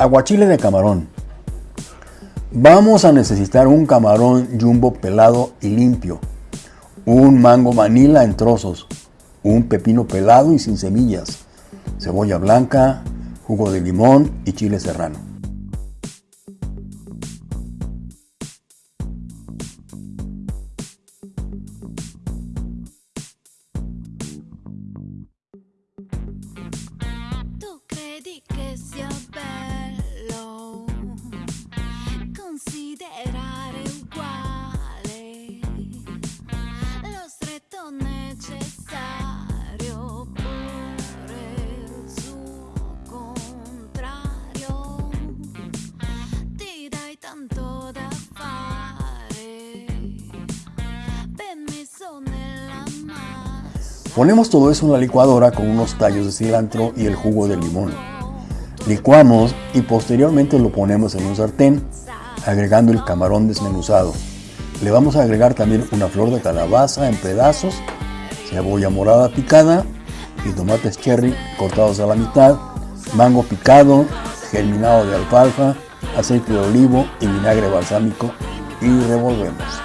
Aguachile de camarón. Vamos a necesitar un camarón jumbo pelado y limpio, un mango manila en trozos, un pepino pelado y sin semillas, cebolla blanca, jugo de limón y chile serrano. Ponemos todo eso en la licuadora con unos tallos de cilantro y el jugo de limón. Licuamos y posteriormente lo ponemos en un sartén, agregando el camarón desmenuzado. Le vamos a agregar también una flor de calabaza en pedazos, cebolla morada picada y tomates cherry cortados a la mitad, mango picado, germinado de alfalfa, aceite de olivo y vinagre balsámico y revolvemos.